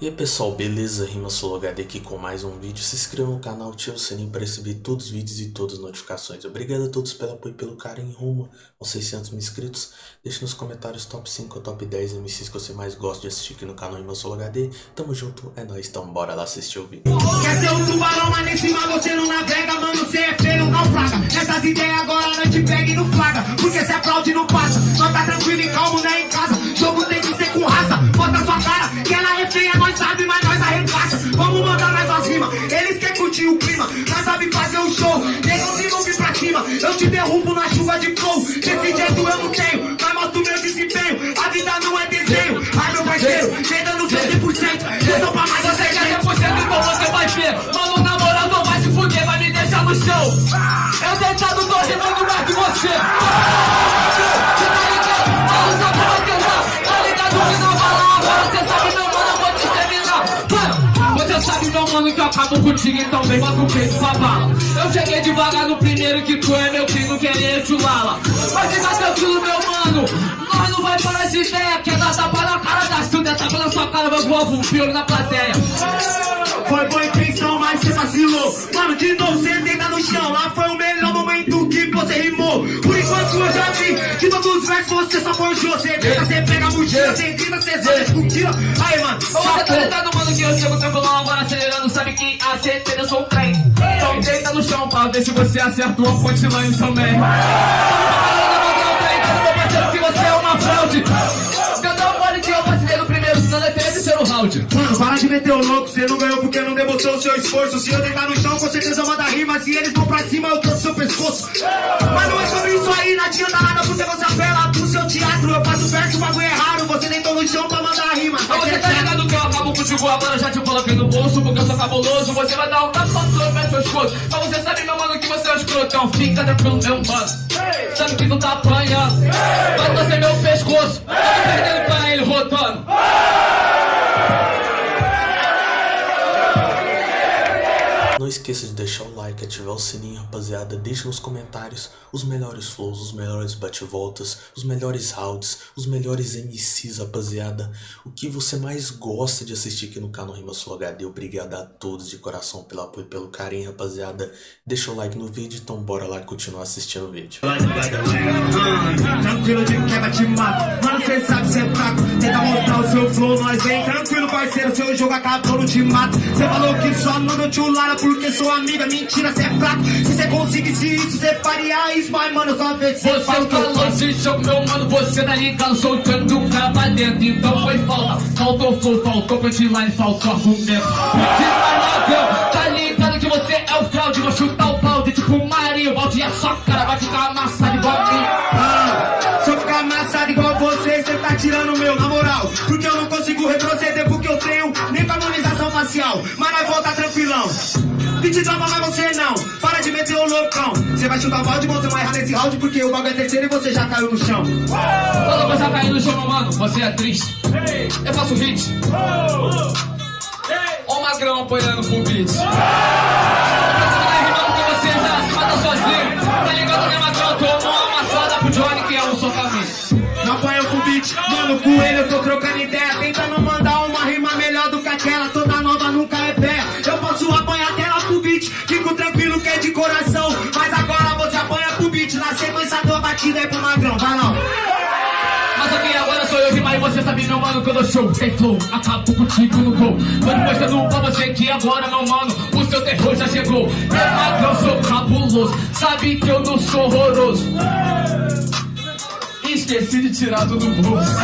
E aí pessoal, beleza? Rima HD aqui com mais um vídeo. Se inscreva no canal, ative o sininho para receber todos os vídeos e todas as notificações. Obrigado a todos pelo apoio e pelo carinho rumo aos 600 mil inscritos. Deixe nos comentários top 5 ou top 10 MCs que você mais gosta de assistir aqui no canal Rima HD. Tamo junto, é nóis, então bora lá assistir o vídeo. Quer ser um tubarão, mas em cima você não navega, mano, você é feio, naufraga. Essas ideias agora não te pega e não flaga, porque se aplaude não passa. Só tá tranquilo e calmo, né, em casa. Derrubo na chuva de flow. Desse jeito eu não tenho, mas mostro meu desempenho. A vida não é desenho. Ai meu parceiro, vem dando seu 100%. Eu tô pra mais Você você quer 100% então você vai ver Mano, na moral não vai se fuder, vai me deixar no chão Eu deitado tô rimando mais que não Você sabe meu mano que eu acabo contigo Então vem, bota o peito pra bala Eu cheguei devagar no primeiro que tu é meu primo Querer chulala Mas fica tranquilo meu mano Nós não vai parar essa ideia Quer dar tapa na cara da Silvia Tapa na sua cara, vai voar um na plateia. Foi boa mas você vacilou. Mano, de você deita no chão. Lá foi o melhor momento que você rimou. Por enquanto eu já vi que todos os versos você só forjou. Você tenta, você pega a mochila, você grita, você zoa, mentira. Aí, mano, Ô, Você tá ligado, mano, que eu chego tranquilão agora acelerando Sabe que a certeza eu sou um trem Então deita no chão pra ver se você acerta uma punchline também Meu parceiro, que você é uma fraude Cadê o mole que eu vacilei primeiro, senão é terceiro round Mano, para de meter o louco, você não ganhou porque não demonstrou o seu esforço. Se eu deitar no chão, com certeza manda rima. Se eles vão pra cima, eu trouxe seu pescoço. Mas não é sobre isso aí, não adianta nada porque você apela pro seu teatro. Eu faço verso, o bagulho é raro. Você deitou no chão pra mandar rima. Mas você tá ligado que eu acabo contigo agora, já te coloquei no bolso Porque eu sou cabuloso, você vai dar um tapa só no meu pescoço Mas você sabe, meu mano, que você é um escrotão Fica tranquilo, meu mano Sabe que tu tá apanhando Vai torcer meu pescoço Tá perdendo pra ele rotando esqueça de deixar o like, ativar o sininho, rapaziada. Deixe nos comentários os melhores flows, os melhores bate-voltas, os melhores rounds, os melhores MCs, rapaziada. O que você mais gosta de assistir aqui no canal Rima Sul HD. Obrigado a todos de coração pelo apoio e pelo carinho, rapaziada. Deixa o like no vídeo, então bora lá continuar assistindo o vídeo. Tranquilo de quebra te mato Mano, cê sabe cê é fraco Tenta mostrar o seu flow, nós vem Tranquilo, parceiro, seu jogo acabou, não te mato Cê falou que só manda chulara Porque sua amiga, mentira, cê é fraco. Se cê conseguisse isso, cê faria isso Mas, mano, só vê se cê Você o eu falou de show, meu mano, você tá ligado Soltando o cara pra dentro, então foi falta. Faltou flow, faltou punchline, faltou argumento. Se mais ladrão, tá ligado que você é o fraude Vou chutar o balde, tipo Mario Balde é só cara, vai ficar amassado igual a mim. Ah, Se eu ficar amassado igual você, cê tá tirando o meu, na moral. Porque eu não consigo retroceder porque eu tenho nem com harmonização facial. Mas nós volta tranquilão Pit drama, mas você não. Para de meter o loucão. Você vai chutar o balde, você vai errar nesse round Porque o bagulho é terceiro e você já caiu no chão. Quando você cair no chão, meu mano, você é triste. Eu faço hit Ó o magrão apoiando pro beat batida é pro magrão, vai não Mas aqui agora sou eu e você sabe, meu mano, que eu dou show. Sem flow, acabo contigo no gol. Tô mostrando pra você que agora, meu mano O seu terror já chegou. É magrão, sou cabuloso Sabe que eu não sou horroroso. Esqueci de tirar do bolso.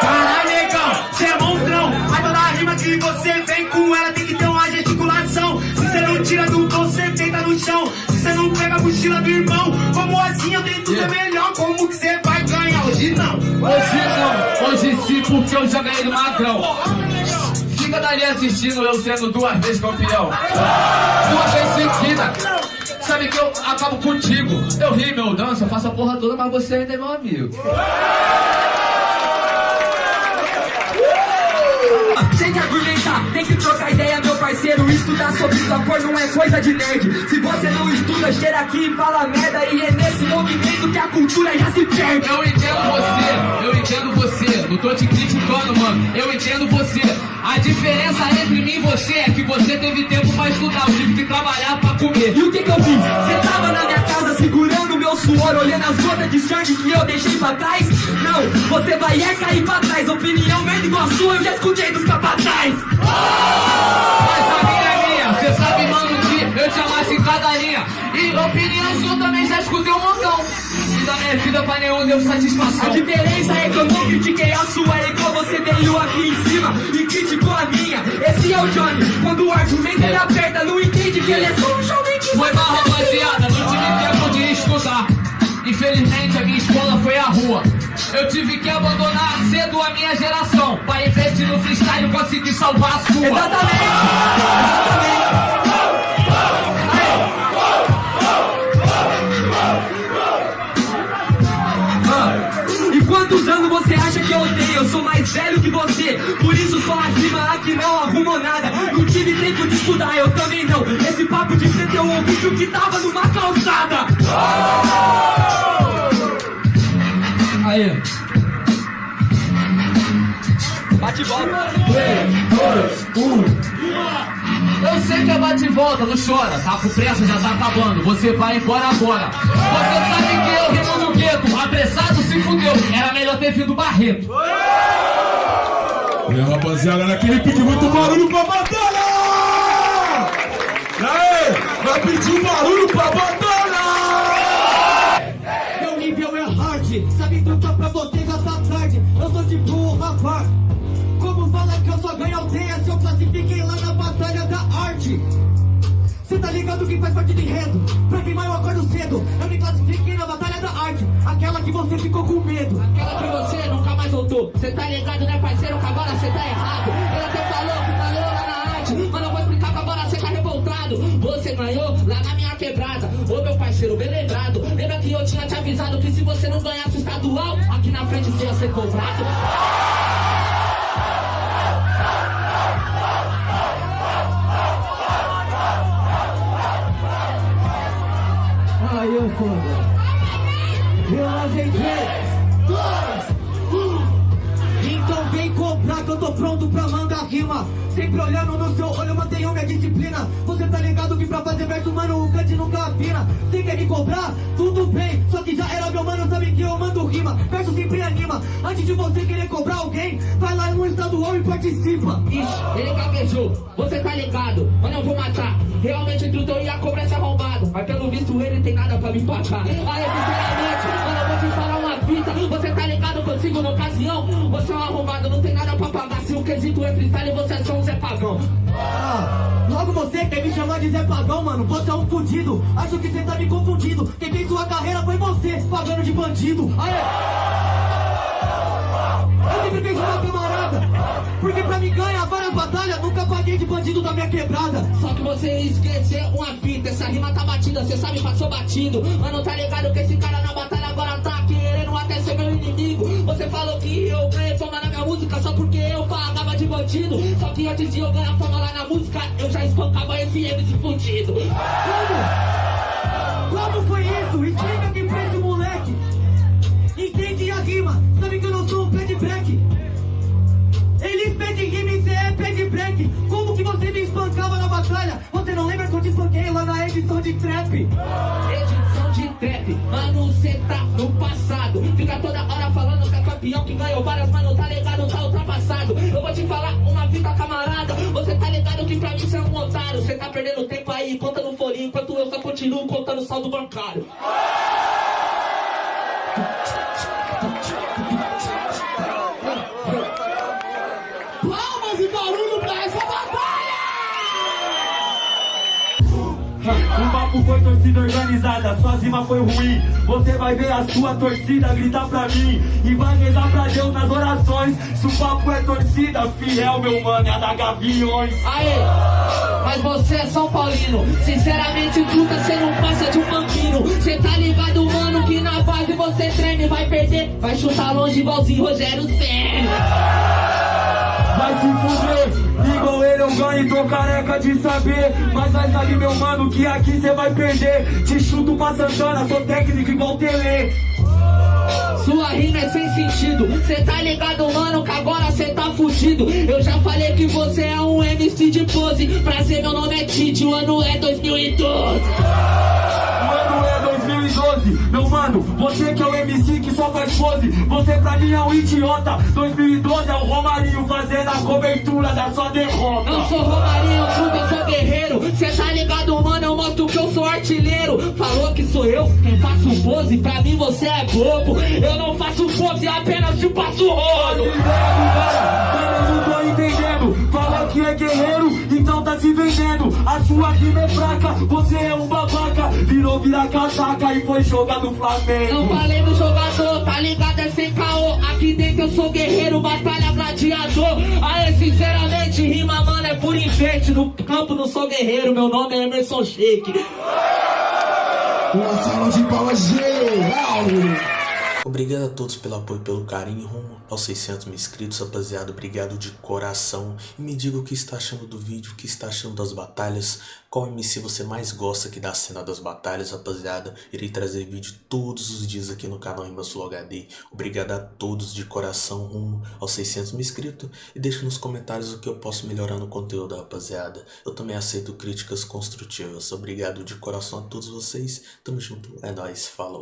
Caralho, negão, cê é monstrão. Mas toda rima que você vem com ela tem que ter uma gesticulação. Se cê não tira do tom, cê deita no chão. Se cê não pega a mochila do irmão Ser melhor Como que cê vai ganhar? Hoje não Hoje não, hoje sim, porque eu já ganhei do magrão. Fica dali assistindo eu sendo duas vezes campeão. Duas vezes seguida. Sabe que eu acabo contigo. Eu rimo, eu danço, eu faço a porra toda Mas você ainda é meu amigo Tem que argumentar, tem que trocar ideia, meu parceiro. estudar sobre sua cor não é coisa de nerd. Se você não estuda, cheira aqui e fala merda. E é nesse movimento que a cultura já se perde. Eu entendo você, eu entendo você. Não tô te criticando, mano. Eu entendo você. A diferença entre mim e você é que você teve tempo pra estudar. Eu tive que trabalhar pra comer. E o que que eu fiz? Você tava na minha casa segurando meu suor, olhando as gotas de sangue que eu deixei pra trás? Não, você vai é cair pra trás. Opinião merda igual a sua, eu já escutei dos capataz. Mas a minha é minha. Você sabe, mano, que eu te amasse em cada linha. E opinião sua também já escutei um montão. E da minha vida pra nenhum deu satisfação. A diferença é que eu não critiquei a sua, é igual você veio aqui em cima e criticou a minha. Esse é o Johnny, quando o argumento ele aperta, não entende que ele é só um showman que Foi mal, rapaziada, não tive tempo de estudar. Infelizmente, a minha escola foi a rua. Eu tive que abandonar cedo a minha geração. Pra investir no freestyle, conseguir salvar a sua. Exatamente, exatamente. Quantos anos você acha que eu tenho? Eu sou mais velho que você Por isso só rima aqui não arrumou nada Não tive tempo de estudar, eu também não Esse papo de ser teu ouvido que tava numa calçada. Bate e volta Eu sei que é bate e volta, não chora. Tá com pressa, já tá acabando. Você vai embora agora. Você sabe que eu rimo no gueto. Apressado se fudeu. Era melhor ter vindo Barreto. E rapaziada, naquele pique muito barulho pra batalha! E aí, vai pedir um barulho pra batalha! Arte? Cê tá ligado que faz parte do enredo? Pra queimar eu acordo cedo. Eu me classifiquei na batalha da arte, aquela que você ficou com medo. Aquela que você nunca mais voltou Cê tá ligado né parceiro, agora cê tá errado Ele até falou que ganhou lá na arte Mas eu vou explicar que agora cê tá revoltado Você ganhou lá na minha quebrada Ô meu parceiro, bem lembrado Lembra que eu tinha te avisado que se você não ganhasse o estadual Aqui na frente você ia ser cobrado eu tô pronto pra mandar rima. Sempre olhando no seu olho, mantenho minha disciplina. Você tá ligado que pra fazer verso, mano, o cante nunca afina. Você quer me cobrar? Tudo bem. Só que já era meu mano, sabe que eu mando rima. Verso sempre anima. Antes de você querer cobrar alguém, vai lá no estadual e participa. Ixi, ele gaguejou, você tá ligado, mano eu vou matar Realmente entre o teu e a cobra esse arrombado Mas pelo visto ele tem nada pra me empatar Aí sinceramente, mano eu vou te falar fita Você tá ligado consigo na ocasião Você é um arrombado, não tem nada pra pagar Se o quesito é freestyle, você é só um Zé Pagão Ah, logo você quer me chamar de Zé Pagão, mano? Você é um fudido. Acho que você tá me confundindo. Quem fez sua carreira foi você, pagando de bandido. Aê! Eu sempre fiz uma camarada. Porque pra me ganhar várias batalhas, nunca paguei de bandido da minha quebrada. Só que você esqueceu uma fita, essa rima tá batida, cê sabe, passou batido. Mano, tá ligado que esse cara na batalha agora ser meu inimigo. Você falou que eu ganhei fama na minha música só porque eu pagava de bandido. Só que antes de eu ganhar fama lá na música, eu já espancava esse MC fudido. Como? Como foi isso? Explica aqui pra esse moleque. Entende a rima? Sabe que eu não sou um pé de break. Eles pedem rima e cê é pé de break. Como que você me espancava na batalha? Você não lembra que eu te espanquei lá na edição de trap? Edição de trap, mano, cê tá no campeão que ganhou várias, mano, tá ligado, tá ultrapassado. Eu vou te falar uma fita, camarada. Você tá ligado que pra mim cê é um otário. Cê tá perdendo tempo aí, contando folhinha, enquanto eu só continuo contando saldo bancário. Palmas e barulho pra essa batalha! O papo foi torcida organizada, sua rima foi ruim. Você vai ver a sua torcida gritar pra mim e vai rezar pra Deus nas orações. Se o papo é torcida, fiel, meu mano, é a da Gaviões. Aê, mas você é São Paulino. Sinceramente, truta, cê não passa de um banquino. Cê tá ligado, mano, que na base você treme. Vai perder, vai chutar longe igualzinho Rogério Senna. vai se fuder. Eu ganho, tô careca de saber. Mas vai saber, meu mano, que aqui cê vai perder. Te chuto pra Santana, sou técnico igual Tele. Sua rima é sem sentido. Cê tá ligado, mano, que agora cê tá fudido. Eu já falei que você é um MC de pose. Prazer, meu nome é Tite, o ano é 2012. O ano é 2012, meu mano, você que é o MC que só faz pose, você pra mim é um idiota. 2012 é o Romarinho fazendo a cobertura da sua derrota. Eu sou Romarinho, puta, eu sou guerreiro. Cê tá ligado, mano, eu mostro que eu sou artilheiro. Falou que sou eu quem faço pose, pra mim você é bobo. Eu não faço pose, apenas te passo rolo. Que é guerreiro, então tá se vendendo. A sua rima é fraca, você é um babaca. Virou virar casaca e foi jogar no Não Flamengo. falei no jogador, tá ligado? É sem caô. Aqui dentro eu sou guerreiro, batalha gladiador. Aê, sinceramente, rima, mano, é por enfeite. No campo não sou guerreiro, meu nome é Emerson Shake. Uma salva de palmas geral. Obrigado a todos pelo apoio e pelo carinho rumo aos 600 mil inscritos, rapaziada. Obrigado de coração. E me diga o que está achando do vídeo, o que está achando das batalhas. Qual MC você mais gosta aqui da cena das batalhas, rapaziada. Irei trazer vídeo todos os dias aqui no canal Rimas Flow HD. Obrigado a todos de coração rumo aos 600 mil inscritos. E deixa nos comentários o que eu posso melhorar no conteúdo, rapaziada. Eu também aceito críticas construtivas. Obrigado de coração a todos vocês. Tamo junto. É nóis. Falou.